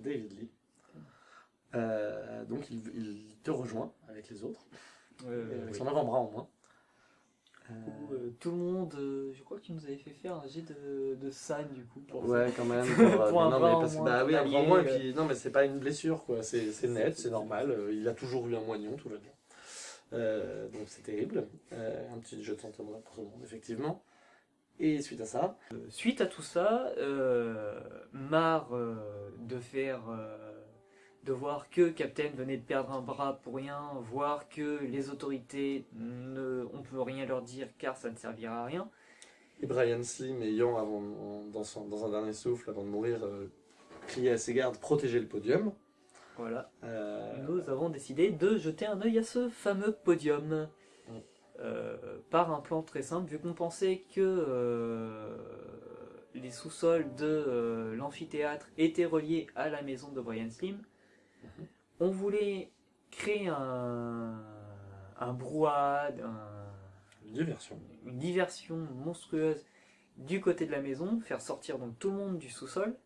David Lee. Euh, donc il, il te rejoint avec les autres, Euh, avec oui. son avant-bras au moins. Euh, Où, euh, tout le monde, euh, je crois que tu nous avais fait faire un jet de, de du coup. Pour Ouais, quand même. Pour, Pour un non, bras mais en parce moins, bah oui, un allié, bras en moins, et puis non, mais c'est pas une blessure, quoi. C'est c'est net, c'est normal. euh, Il a toujours eu un moignon, tout va bien. Euh, donc c'est terrible. Euh, un petit jeu de santé pour tout le monde, effectivement. Et suite à ça, Suite à tout ça, euh, marre euh, de faire, euh, de voir que Captain venait de perdre un bras pour rien, voir que les autorités ne, on peut rien leur dire car ça ne servira à rien. et Brian Slim ayant, avant, dans, son- dans un dernier souffle, avant de mourir, euh, crié à ses gardes protéger le podium. Voilà. Euh, Nous avons décidé de jeter un œil à ce fameux podium. Euh, par un plan très simple, vu qu'on pensait que euh, les sous-sols de euh, l'amphithéâtre étaient reliés à la maison de Brian Slim, on voulait créer un, un brouhaha, un- diversion. une diversion monstrueuse du côté de la maison, faire sortir donc tout le monde du sous-sol,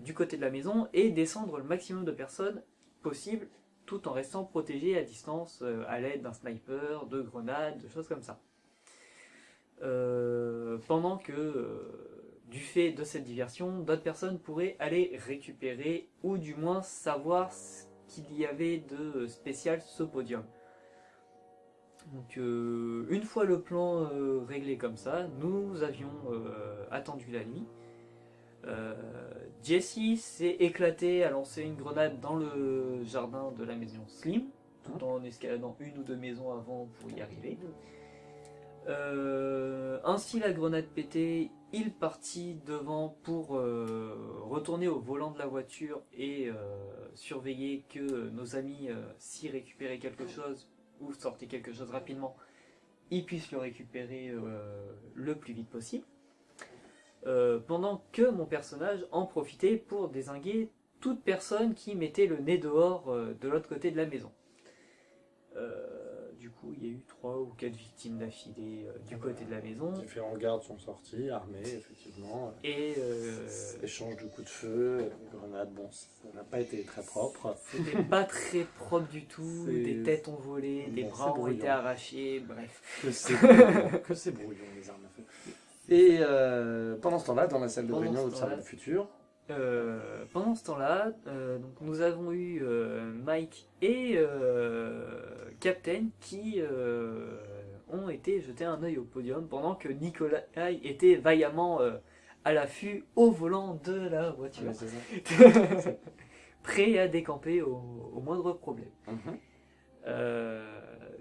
du côté de la maison, et descendre le maximum de personnes possible, tout en restant protégé à distance euh, à l'aide d'un sniper, de grenades, de choses comme ça. Euh, pendant que, euh, du fait de cette diversion, d'autres personnes pourraient aller récupérer, ou du moins savoir ce qu'il y avait de spécial ce podium. Donc une fois le plan réglé comme ça, nous avions attendu la nuit. Euh, Jesse s'est éclaté à lancer une grenade dans le jardin de la maison Slim, tout en escaladant une ou deux maisons avant pour y arriver. Euh, ainsi la grenade pétée, il partit devant pour euh, retourner au volant de la voiture et surveiller que nos amis, s'y récupéraient quelque chose ou sortaient quelque chose rapidement, ils puissent le récupérer le plus vite possible. Euh, pendant que mon personnage en profitait pour désinguer toute personne qui mettait le nez dehors euh, de l'autre côté de la maison. Euh, du coup, il y a eu trois ou quatre victimes d'affilée du côté de la maison. Différents gardes sont sortis, armés, effectivement. Et Échange de coups de feu, grenades, bon, ça n'a pas été très propre. c'était pas très propre du tout. Des têtes ont volé, des bras ont été arrachés, bref. Que c'est brouillon, les armes. Et euh, pendant ce temps-là, dans la salle de Pendant réunion d'Observer le futur, Euh, pendant ce temps-là, euh, donc nous avons eu Mike et Captain qui ont été jeter un œil au podium pendant que Nicolas était vaillamment à l'affût au volant de la voiture, prêt à décamper au, au moindre problème. Mhm.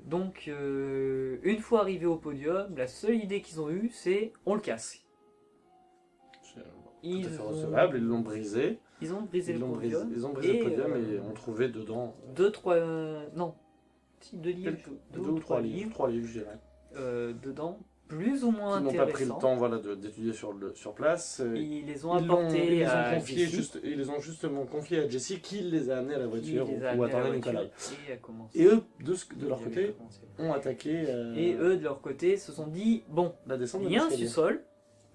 Donc, euh, une fois arrivé au podium, la seule idée qu'ils ont eue, c'est on le casse. C'est, euh, Ils Tout à fait ont- recevable, ils l'ont brisé. Ils ont brisé Ils le l'ont brisé, podium. ils ont brisé et, le podium euh, et ont trouvé dedans deux, trois, euh, non, si, deux livres, deux, ou trois livres. Trois livres, je dirais. euh, dedans, plus ou moins Qui n'ont pas pris le intéressants. temps voilà, d'étudier sur, le, sur place. euh, Ils les ont Ils, apportés ils ont à juste, ils les ont justement confiés à Jessie qui les a amenés à la voiture amenés à voiture Nicolas. Et, eux, de, ce- de leur Ils côté, ont attaqué euh, Et eux, de leur côté, se sont dit bon, la descente de il y a un sous-sol,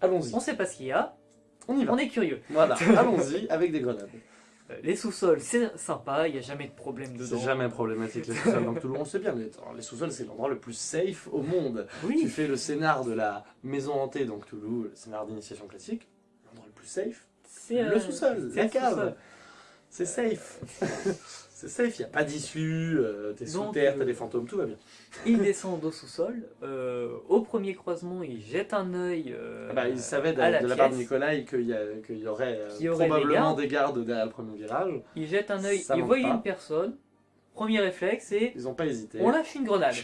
Allons-y, on sait pas ce qu'il y a, on y va. on est curieux. Voilà, allons-y avec des grenades. Euh, Les sous-sols, c'est sympa, il n'y a jamais de problème dedans. C'est jamais problématique les sous-sols dans Cthulhu, on sait bien. Les, les sous-sols, c'est l'endroit le plus safe au monde. Tu fais le scénar de la maison hantée dans Cthulhu, le scénar d'initiation classique, l'endroit le plus safe, c'est le euh, sous-sol, la le cave. C'est safe. C'est safe, il n'y a pas d'issue, euh, t'es sous terre, euh, t'as des fantômes, tout va bien. Ils descendent au sous-sol. euh, au premier croisement, ils jettent un œil. euh, Ah bah, il savait de, à la de la part de. Nicolas qu'il y, y aurait, euh, y aurait des probablement gardes. des gardes derrière le premier virage. Ils jettent un œil, voient pas. une personne. Premier réflexe, c'est Ils n'ont pas hésité. on lâche une grenade.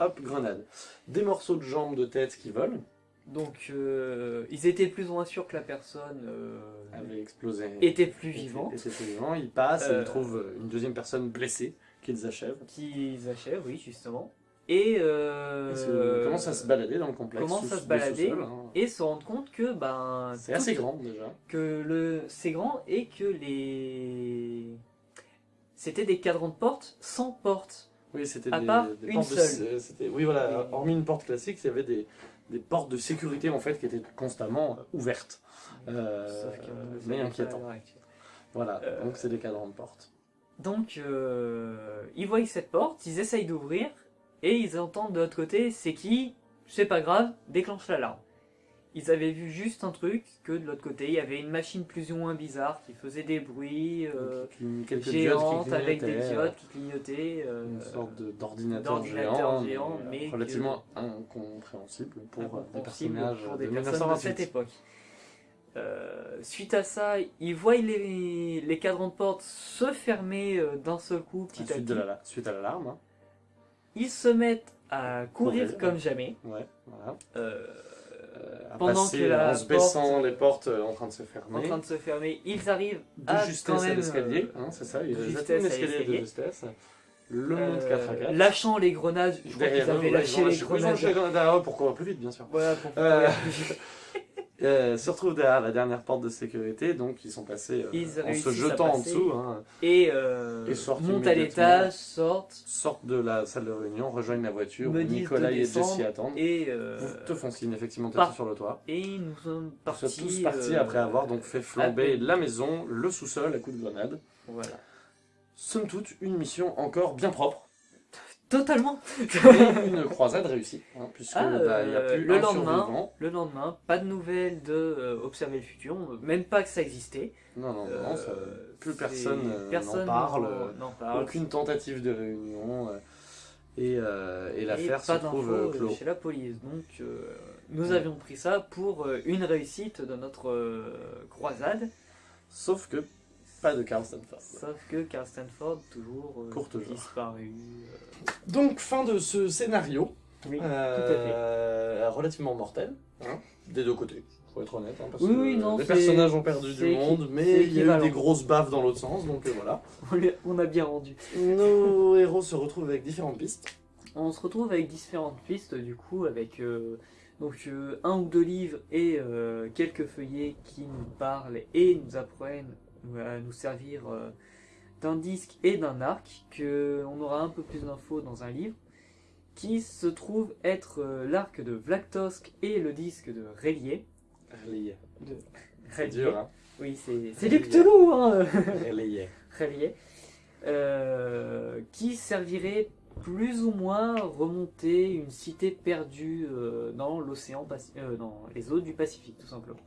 Hop, grenade. Des morceaux de jambes de tête qui volent, Donc euh, ils étaient plus ou moins sûrs que la personne euh, avaient explosé. était plus vivante. était plus vivant. Ils passent et Euh, ils trouvent une deuxième personne blessée qu'ils achèvent. Qu'ils achèvent, oui, justement. Et, Ils commencent à se balader dans le complexe. commencent à se balader. hein. et se rendent compte que ben C'est assez grand déjà. que le c'est grand et que les c'était des cadrans de porte sans porte. Oui, c'était des, des une de- Oui, voilà. Hormis une porte classique, il y avait des, des portes de sécurité en fait qui étaient constamment euh, ouvertes. Euh, Sauf mais savait pas à inquiétant. l'heure actuelle. Voilà, Euh, donc c'est des cadrans de porte. Donc, euh, ils voient cette porte, ils essayent d'ouvrir, et ils entendent de l'autre côté, c'est qui? C'est pas grave, déclenche l'alarme. Ils avaient vu juste un truc, que de l'autre côté, il y avait une machine plus ou moins bizarre qui faisait des bruits euh, géantes avec des diodes qui clignotaient. euh, Une sorte d'ordinateur géant, géant, mais, mais relativement incompréhensible pour euh, des personnages pour de personnes de cette 1928. époque. Euh, suite à ça, ils voient les, les cadrans de porte se fermer euh, d'un seul coup, petit à Suite, petit. la, suite à l'alarme, hein. Ils se mettent à courir Courir, comme ouais. jamais. ouais, voilà. Euh, Euh, à Pendant passer que la en se baissant porte- les portes euh, en train de se en fermer. train de se fermer, ils arrivent de à justesse à même, l'escalier, euh, hein, c'est ça, il y a de justesse un à escalier de l'escalier. justesse. Le monde euh, 4 à 4. lâchant les grenades. Je crois qu'ils avaient lâché ils les ils grenades. lâché les grenades derrière eux pour courir plus vite, bien sûr. Voilà, pour Euh, plus vite. Euh, se retrouvent derrière la dernière porte de sécurité, donc ils sont passés euh, Ils en se jetant en dessous, hein, Et, euh, Et sortent montent à l'étage, sortent sortent de la salle de réunion, rejoignent la voiture où Nicolas et Jessie attendent. et, euh, te font signe effectivement d'être sur le toit. et nous sommes partis. tous partis après avoir donc fait flamber la maison, le sous-sol à coups de grenade. Voilà. Somme toute, une mission encore bien propre. Totalement. Et une croisade réussie, hein, puisque Ah, bah, a euh, plus le un lendemain. Le lendemain, pas de nouvelles de euh, Observer le futur, même pas que ça existait. Non, non, non, ça- Euh, plus personne euh, n'en parle. euh, aucune tentative de réunion. euh, et euh, et l'affaire se pas trouve euh, euh, clos. chez la police. Donc, euh, nous Ouais. avions pris ça pour euh, une réussite de notre euh, croisade. Sauf que pas de Carl Stanford. Sauf que Carl Stanford, toujours euh, Pour disparu. euh, Donc, fin de ce scénario. Oui, Euh, relativement mortel, hein, des deux côtés, faut être honnête. hein, parce Oui, que oui, non, les personnes ont perdu du monde, mais il y a eu des grosses baffes dans l'autre sens, donc euh, voilà. on a bien rendu. Nos héros se retrouvent avec différentes pistes. On se retrouve avec différentes pistes, du coup, avec euh, donc, euh, un ou deux livres et euh, quelques feuillets qui nous parlent et nous apprennent à nous servir euh, d'un disque et d'un arc, que on aura un peu plus d'infos dans un livre, qui se trouve être euh, l'arc de Vlactosk et le disque de Relier. Relayé. De C'est dur, hein. Oui, c'est du Cthulhu, hein Relayé. Relier, euh, qui servirait plus ou moins remonter une cité perdue euh, dans l'océan, euh, dans les eaux du Pacifique, tout simplement.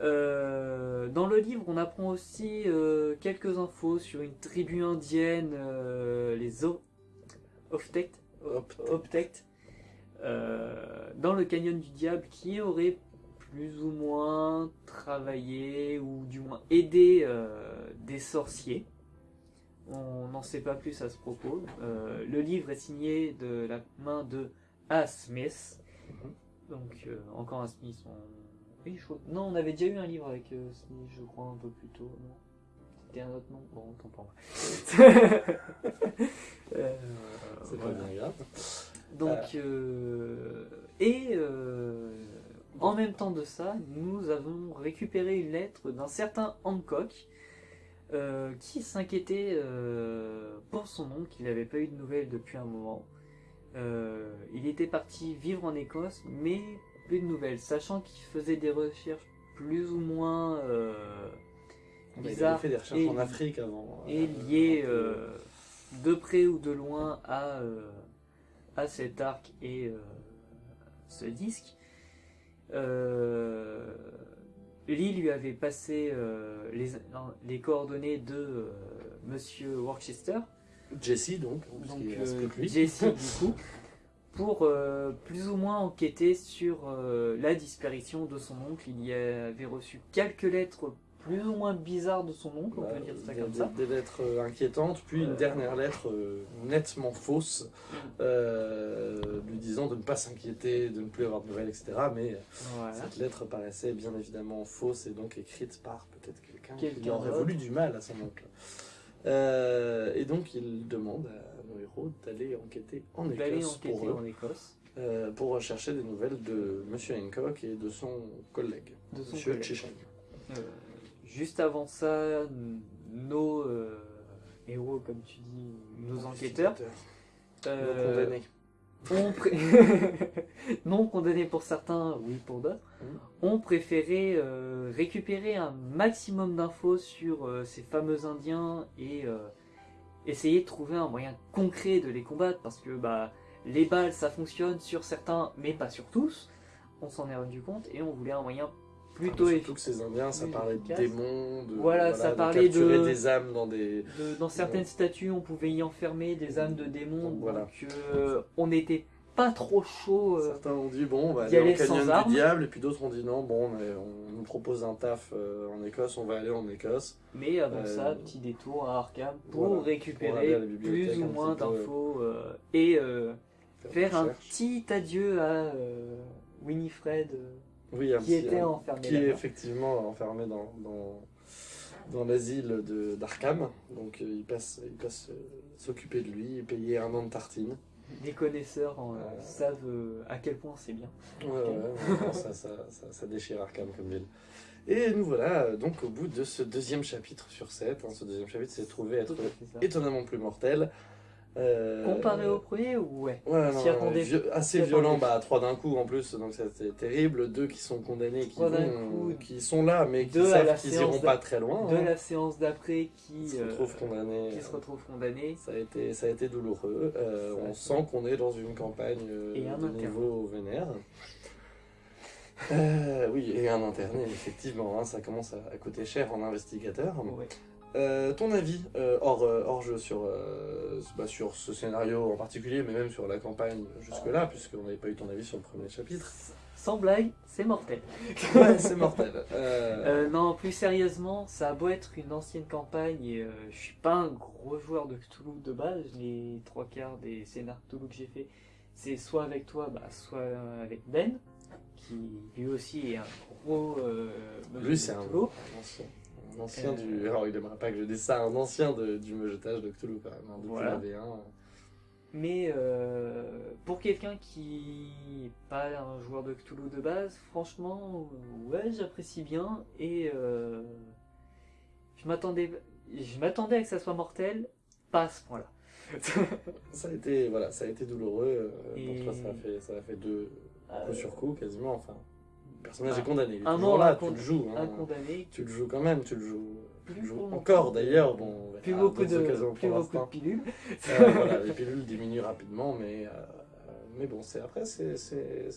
Euh, dans le livre, on apprend aussi euh, quelques infos sur une tribu indienne, euh, les Oftect, dans le canyon du diable, qui aurait plus ou moins travaillé ou du moins aidé des sorciers. On n'en sait pas plus à ce propos. Le livre est signé de la main de A. Smith. Donc euh, encore un Smith. on- Oui, je crois- Non, on avait déjà eu un livre avec euh, Smith, je crois, un peu plus tôt. non C'était un autre nom Bon, tant pour moi. Euh, C'est pas bien grave. Donc, euh, et euh, en même temps de ça, nous avons récupéré une lettre d'un certain Hancock euh, qui s'inquiétait euh, pour son oncle, qu'il n'avait pas eu de nouvelles depuis un moment. Euh, il était parti vivre en Écosse, mais plus de nouvelles, sachant qu'il faisait des recherches plus ou moins euh, il bizarres fait des recherches et- en Afrique avant. et euh, lié donc, euh, de près ou de loin à, euh, à cet arc et ce disque. Lee lui avait passé les, les coordonnées de Monsieur Worcester, Jesse donc, parce donc. Jesse du coup, pour euh, plus ou moins enquêter sur euh, la disparition de son oncle. Il y avait reçu quelques lettres plus ou moins bizarres de son oncle, on Bah, peut dire ça des- comme des, ça. des lettres euh, inquiétantes, puis une dernière lettre nettement fausse, euh, lui disant de ne pas s'inquiéter, de ne plus avoir de nouvelles, etc. Mais Voilà. cette lettre paraissait bien évidemment fausse et donc écrite par peut-être quelqu'un qui aurait voulu du mal à son oncle. Et donc il demande à héros d'aller enquêter en Écosse enquêter pour, eux, en Écosse euh, pour rechercher des nouvelles de Monsieur Hancock et de son collègue, de son Monsieur collègue. Euh, juste avant ça, nos euh, héros, comme tu dis, nos enquêteurs, euh, condamnés. ont pré- non condamnés pour certains, oui pour d'autres, Mm. ont préféré euh, récupérer un maximum d'infos sur euh, ces fameux Indiens et essayer de trouver un moyen concret de les combattre parce que bah les balles ça fonctionne sur certains mais pas sur tous. On s'en est rendu compte et on voulait un moyen plutôt Ah. Surtout que ces Indiens, ça parlait de démons, de, Voilà, ça parlait capturer de- des âmes dans des... De- dans certaines statues, on pouvait y enfermer des âmes de démons, Donc, voilà. donc euh, on n'était pas trop chaud. euh, Certains ont dit bon, on va d'y aller aller sans canyon armes. du diable, et puis d'autres ont dit non, bon, mais on nous propose un taf euh, en Écosse, on va aller en Écosse. mais avant Euh, ça, petit détour à Arkham pour voilà, récupérer pour plus ou moins d'infos et faire un petit adieu à Winifred oui, qui était un- enfermé qui est effectivement enfermé dans, dans, dans l'asile de- d'Arkham. Donc euh, il passe, il passe euh, s'occuper de lui, payer un an de tartine. Les connaisseurs en, euh, savent euh, à quel point c'est bien. Ouais, ouais, ça, ça, ça, ça déchire Arkham comme ville. Et nous voilà euh, donc au bout de ce deuxième chapitre sur 7. ce deuxième chapitre s'est trouvé être étonnamment plus mortel. Euh, Comparé au premier, ouais. Ouais, On non, assez violent, bah trois d'un coup en plus, donc c'était terrible. Deux qui sont condamnés, qui, vont- coup. qui sont là, mais qui savent qu'ils iront pas très loin. De hein. la séance d'après qui, Ils se euh, retrouvent condamnés. qui se retrouvent condamnés. Ça a été, ça a été douloureux. Euh, on sent qu'on est dans une campagne Et un de interne. niveau vénère. Euh, oui, et un interné, effectivement, hein, ça commence à, à coûter cher en investigateur. Ouais. Euh, ton avis, euh, hors, euh, hors jeu, sur, euh, bah, sur ce scénario en particulier, mais même sur la campagne jusque-là, puisqu'on n'avait pas eu ton avis sur le premier chapitre. Sans blague, c'est mortel. Ouais, c'est mortel. Non, plus sérieusement, ça a beau être une ancienne campagne et je suis pas un gros joueur de Cthulhu de base. Les trois quarts des scénars Cthulhu que j'ai fait, c'est soit avec toi, bah, soit avec Ben, qui lui aussi est un gros. Lui, c'est un. Un ancien, du. Alors, il aimerait pas que je dise ça, un ancien de- du mejetage de Cthulhu, quand même, hein, depuis Voilà. la V1. Mais euh, pour quelqu'un qui n'est pas un joueur de Cthulhu de base, franchement, ouais, j'apprécie bien et euh, je m'attendais, je m'attendais à que ça soit mortel, pas à ce point-là. Ça a été, voilà, ça a été douloureux. euh, Et- Pour toi, ça a fait, ça a fait deux Euh, coups sur coup, quasiment. Enfin, personnage Ah. est condamné. Il est Un mort, là, tu le joues. hein. un condamné, Tu le joues quand même, tu le joues, tu le Plus joues beaucoup. encore d'ailleurs. Bon, plus beaucoup d'autres de, plus beaucoup de pilules. Euh, voilà, les pilules diminuent rapidement, mais, euh, mais bon, c'est après, c'est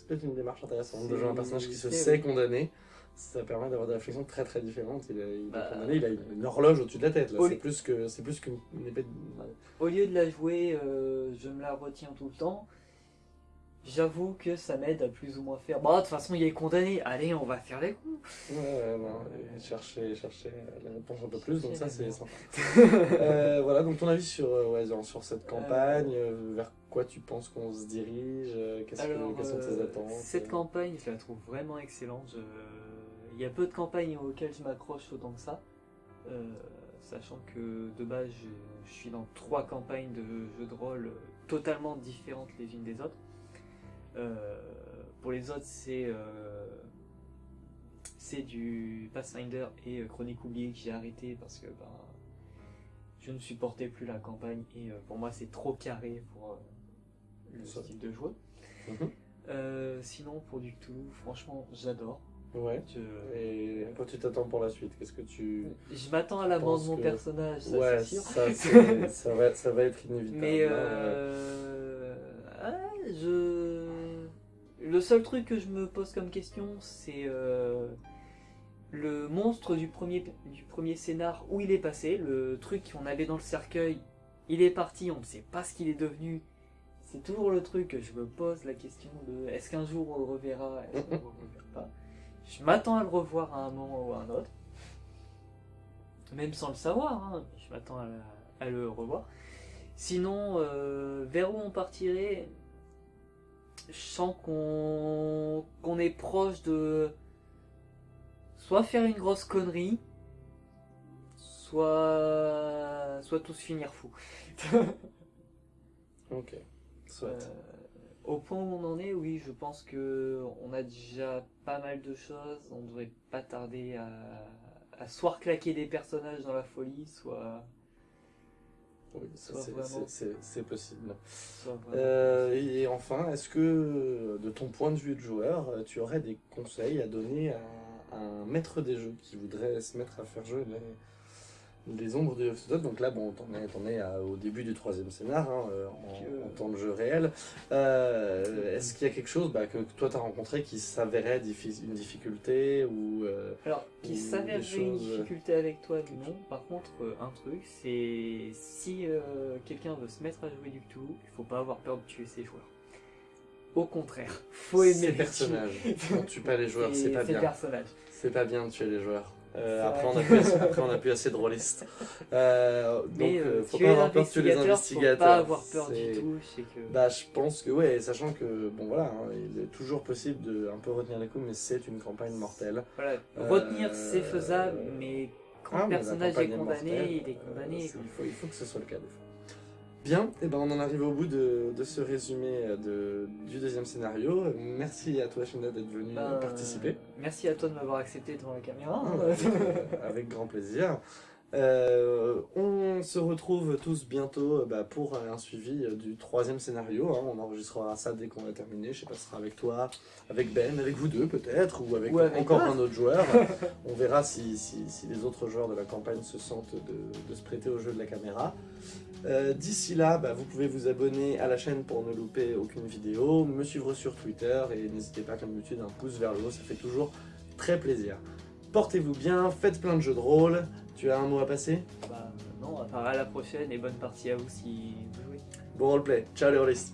peut-être une démarche intéressante de jouer un personnage qui se sait condamné. Ça permet d'avoir des réflexions très très différentes. Il, est Bah, condamné, il a une, une horloge au-dessus de la tête. C'est plus qu'une une épée. De... Au lieu de la jouer, euh, je me la retiens tout le temps. J'avoue que ça m'aide à plus ou moins faire. Bon, de toute façon, il est condamné. Allez, on va faire les coups. Ouais, non, chercher, chercher la réponse un peu plus, donc ça c'est sympa. Euh, voilà, donc ton avis sur, euh, ouais, sur- cette campagne, euh, vers quoi tu penses qu'on se dirige, euh, qu'est-ce que, quelles sont tes attentes Cette campagne, je la trouve vraiment excellente. Il y a peu de campagnes auxquelles je m'accroche autant que ça. Sachant que de base, je, je suis dans trois campagnes de jeux de rôle totalement différentes les unes des autres. Euh, pour les autres, c'est euh, c'est du Pathfinder et euh, Chronique oubliée que j'ai arrêté parce que ben, je ne supportais plus la campagne et pour moi c'est trop carré pour le Ça. style de joueur. Mhm. Euh, sinon, pour du Cthulhu, franchement, j'adore. Ouais. Je, Et à quoi tu t'attends pour la suite Qu'est-ce que tu. je m'attends à la mort pense de mon que- personnage, ça ouais, c'est sûr. ça, va, ça va être inévitable. Mais hein, euh, ah, je... le seul truc que je me pose comme question, c'est euh, le monstre du premier, du premier scénar, où il est passé, le truc qu'on avait dans le cercueil, il est parti, on ne sait pas ce qu'il est devenu. C'est toujours le truc que je me pose la question de est-ce qu'un jour on le reverra, est-ce qu'on le reverra pas? Je m'attends à le revoir à un moment ou à un autre. Même sans le savoir, hein, je m'attends à, le revoir. Sinon, euh, vers où on partirait Je sens qu'on est proche de soit faire une grosse connerie, soit soit tous finir fous. Ok. Soit. Euh, au point où on en est, oui, je pense que on a déjà pas mal de choses. On devrait pas tarder à, à soit claquer des personnages dans la folie, soit Oui, c'est- possible. Euh, et enfin, est-ce que, de ton point de vue de joueur, tu aurais des conseils à donner à, à un maître des jeux qui voudrait se mettre à faire jouer les, les ombres de Yoxotot Donc là, bon, t'en es, t'en es à- au début du troisième scénar, hein, euh, en, en temps de jeu réel. Euh, est-ce qu'il y a quelque chose bah, que toi t'as rencontré qui s'avérait diffi- une difficulté ou euh, Alors, qui des une difficulté avec toi, non. Par contre, euh, un truc, c'est si euh, quelqu'un veut se mettre à jouer du tout, il faut pas avoir peur de tuer ses joueurs. Au contraire, faut aimer ces les personnages On tue pas les joueurs, c'est pas Ces bien. C'est pas bien de tuer les joueurs. Euh, après, on a plus assez, après, on a plus assez de rôlistes. Euh, donc, Mais euh, euh, faut pas avoir peur de tuer les investigateurs. faut pas avoir peur du tout, que... Bah, je pense que, ouais, sachant que, bon voilà, hein, il est toujours possible de un peu retenir les coups, mais c'est une campagne mortelle. Voilà, Euh, retenir c'est faisable, mais quand Ah, le personnage est condamné, mortelle, il est condamné. il, faut, il faut que ce soit le cas des fois. Bien, et ben on en arrive au bout de, de ce résumé de, du deuxième scénario. Merci à toi, Shenda, d'être venu Ben, participer. Merci à toi de m'avoir accepté devant la caméra. Ah, avec, euh, grand plaisir. Euh, on se retrouve tous bientôt euh, bah, pour un suivi euh, du troisième scénario. hein. On enregistrera ça dès qu'on va terminer. Je sais pas, ce sera avec toi, avec Ben, avec vous deux peut-être, ou avec, Ou avec encore un autre joueur. on verra si, si- si les autres joueurs de la campagne se sentent de, de se prêter au jeu de la caméra. Euh, D'ici là, bah, vous pouvez vous abonner à la chaîne pour ne louper aucune vidéo, me suivre sur Twitter et n'hésitez pas comme d'habitude un pouce vers le haut, ça fait toujours très plaisir. Portez-vous bien, faites plein de jeux de rôle. Tu as un mot à passer? Bah, non, à part à la prochaine et bonne partie à vous si vous jouez. Bon roleplay, ciao les rôlistes